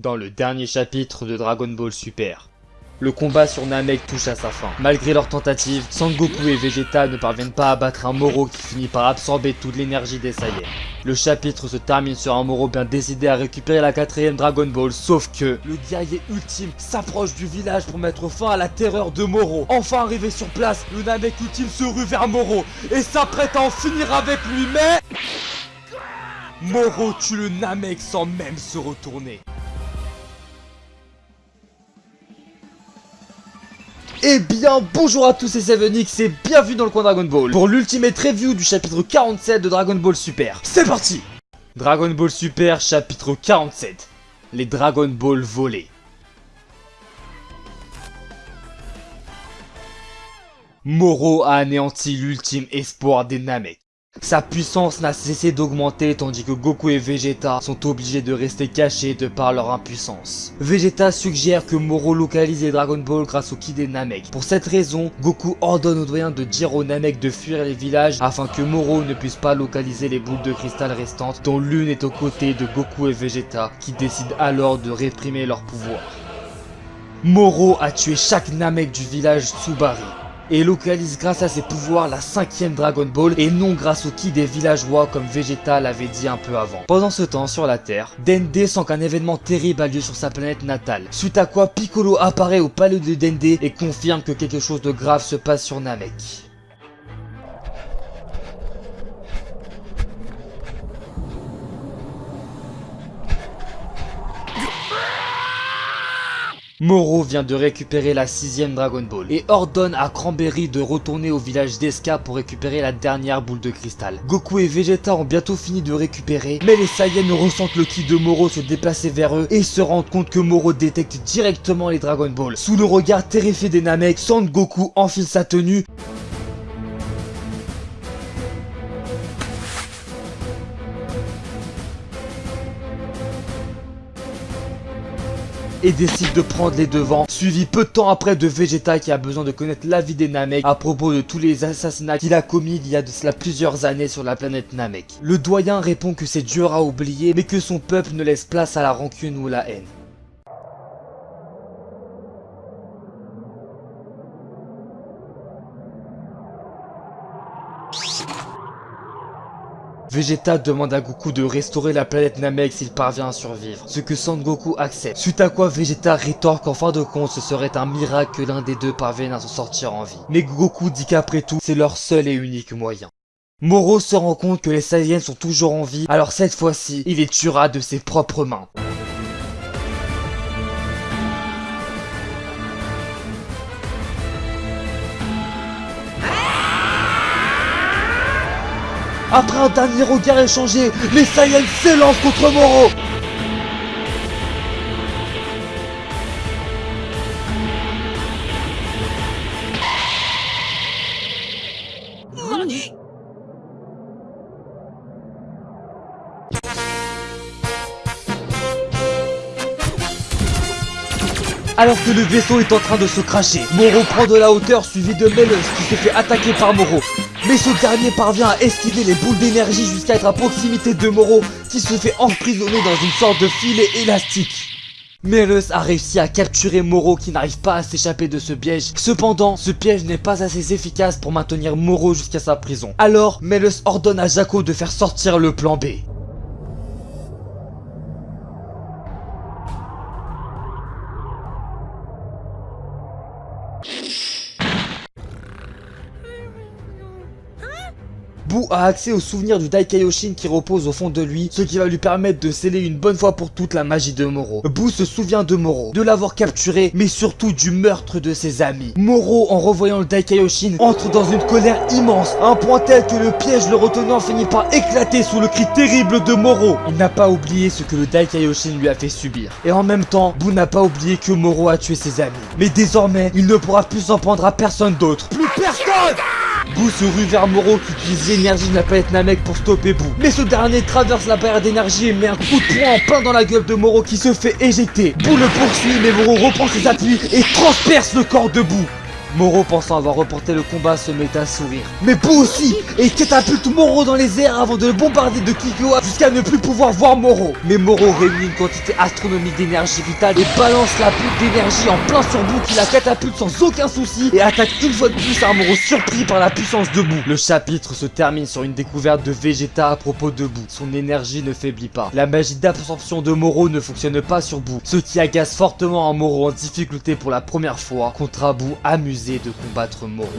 Dans le dernier chapitre de Dragon Ball Super, le combat sur Namek touche à sa fin. Malgré leurs tentatives, Sangoku et Vegeta ne parviennent pas à battre un Moro qui finit par absorber toute l'énergie des Saiyans. Le chapitre se termine sur un Moro bien décidé à récupérer la quatrième Dragon Ball, sauf que le guerrier ultime s'approche du village pour mettre fin à la terreur de Moro. Enfin arrivé sur place, le Namek ultime se rue vers Moro et s'apprête à en finir avec lui, mais... Moro tue le Namek sans même se retourner. Eh bien bonjour à tous c'est 7 et bienvenue dans le coin Dragon Ball. Pour l'ultimate review du chapitre 47 de Dragon Ball Super. C'est parti! Dragon Ball Super chapitre 47 Les Dragon Ball volés. Moro a anéanti l'ultime espoir des Namek sa puissance n'a cessé d'augmenter tandis que Goku et Vegeta sont obligés de rester cachés de par leur impuissance. Vegeta suggère que Moro localise les Dragon Ball grâce au Ki des Namek. Pour cette raison, Goku ordonne aux doyens de dire aux Namek de fuir les villages afin que Moro ne puisse pas localiser les boules de cristal restantes dont l'une est aux côtés de Goku et Vegeta qui décident alors de réprimer leur pouvoir. Moro a tué chaque Namek du village Tsubari et localise grâce à ses pouvoirs la cinquième Dragon Ball et non grâce au ki des villageois comme Vegeta l'avait dit un peu avant. Pendant ce temps, sur la Terre, Dende sent qu'un événement terrible a lieu sur sa planète natale, suite à quoi Piccolo apparaît au palais de Dende et confirme que quelque chose de grave se passe sur Namek. Moro vient de récupérer la sixième Dragon Ball et ordonne à Cranberry de retourner au village d'Eska pour récupérer la dernière boule de cristal. Goku et Vegeta ont bientôt fini de récupérer, mais les Saiyans ressentent le ki de Moro se déplacer vers eux et se rendent compte que Moro détecte directement les Dragon Ball. Sous le regard terrifié des Namek, Son Goku enfile sa tenue et décide de prendre les devants, suivi peu de temps après de Vegeta qui a besoin de connaître l'avis des Namek à propos de tous les assassinats qu'il a commis il y a de cela plusieurs années sur la planète Namek. Le doyen répond que c'est dur à oublier, mais que son peuple ne laisse place à la rancune ou la haine. Vegeta demande à Goku de restaurer la planète Namek s'il parvient à survivre, ce que Son Goku accepte. Suite à quoi Vegeta rétorque qu'en fin de compte ce serait un miracle que l'un des deux parvienne à s'en sortir en vie. Mais Goku dit qu'après tout, c'est leur seul et unique moyen. Moro se rend compte que les Saiyans sont toujours en vie, alors cette fois-ci, il les tuera de ses propres mains. Après un dernier regard échangé, les Saiyans s'élancent contre Moro Alors que le vaisseau est en train de se cracher, Moro prend de la hauteur suivi de Melos qui se fait attaquer par Moro. Mais ce dernier parvient à esquiver les boules d'énergie jusqu'à être à proximité de Moro qui se fait emprisonner dans une sorte de filet élastique. Melos a réussi à capturer Moro qui n'arrive pas à s'échapper de ce piège. Cependant, ce piège n'est pas assez efficace pour maintenir Moro jusqu'à sa prison. Alors, Melos ordonne à Jaco de faire sortir le plan B. you Boo a accès au souvenir du Daikaioshin qui repose au fond de lui, ce qui va lui permettre de sceller une bonne fois pour toutes la magie de Moro. Boo se souvient de Moro, de l'avoir capturé, mais surtout du meurtre de ses amis. Moro, en revoyant le Daikaioshin, entre dans une colère immense, à un point tel que le piège le retenant finit par éclater sous le cri terrible de Moro. Il n'a pas oublié ce que le Daikaioshin lui a fait subir. Et en même temps, Boo n'a pas oublié que Moro a tué ses amis. Mais désormais, il ne pourra plus s'en prendre à personne d'autre. Plus personne Boo se rue vers Moro qui utilise l'énergie de la planète Namek pour stopper Boo. Mais ce dernier traverse la barrière d'énergie et met un coup de poing en plein dans la gueule de Moro qui se fait éjecter. Boo le poursuit mais Moro reprend ses appuis et transperce le corps de Boo. Moro pensant avoir reporté le combat se met à sourire. Mais Boo aussi Et catapulte Moro dans les airs avant de le bombarder de Kikoa jusqu'à ne plus pouvoir voir Moro. Mais Moro réunit une quantité astronomique d'énergie vitale et balance la bulle d'énergie en plein sur Boo qui la catapulte sans aucun souci et attaque une fois de plus un Moro surpris par la puissance de Boo. Le chapitre se termine sur une découverte de Vegeta à propos de Boo. Son énergie ne faiblit pas. La magie d'absorption de Moro ne fonctionne pas sur Boo, ce qui agace fortement un Moro en difficulté pour la première fois contre un Boo amusé de combattre Moro.